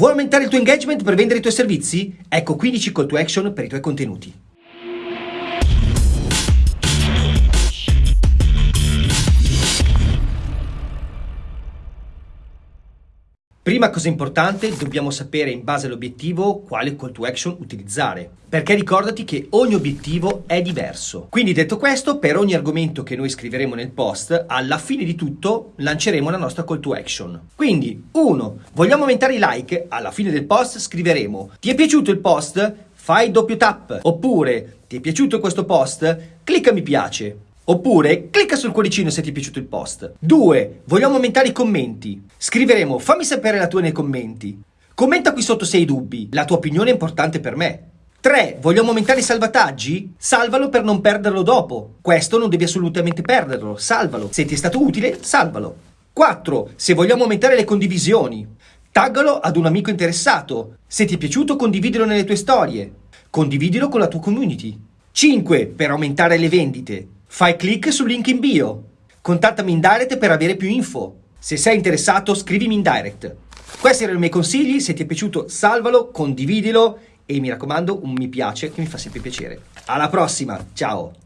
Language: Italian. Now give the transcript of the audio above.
Vuoi aumentare il tuo engagement per vendere i tuoi servizi? Ecco 15 call to action per i tuoi contenuti. Prima cosa importante, dobbiamo sapere in base all'obiettivo quale call to action utilizzare. Perché ricordati che ogni obiettivo è diverso. Quindi detto questo, per ogni argomento che noi scriveremo nel post, alla fine di tutto lanceremo la nostra call to action. Quindi, 1. Vogliamo aumentare i like? Alla fine del post scriveremo Ti è piaciuto il post? Fai doppio tap. Oppure Ti è piaciuto questo post? Clicca mi piace. Oppure clicca sul cuoricino se ti è piaciuto il post. 2. Vogliamo aumentare i commenti. Scriveremo fammi sapere la tua nei commenti. Commenta qui sotto se hai dubbi, la tua opinione è importante per me. 3. Vogliamo aumentare i salvataggi? Salvalo per non perderlo dopo. Questo non devi assolutamente perderlo, salvalo. Se ti è stato utile, salvalo. 4. Se vogliamo aumentare le condivisioni. Taggalo ad un amico interessato. Se ti è piaciuto, condividilo nelle tue storie. Condividilo con la tua community. 5. Per aumentare le vendite. Fai clic sul link in bio. Contattami in direct per avere più info. Se sei interessato, scrivimi in direct. Questi erano i miei consigli, se ti è piaciuto salvalo, condividilo e mi raccomando un mi piace che mi fa sempre piacere. Alla prossima, ciao!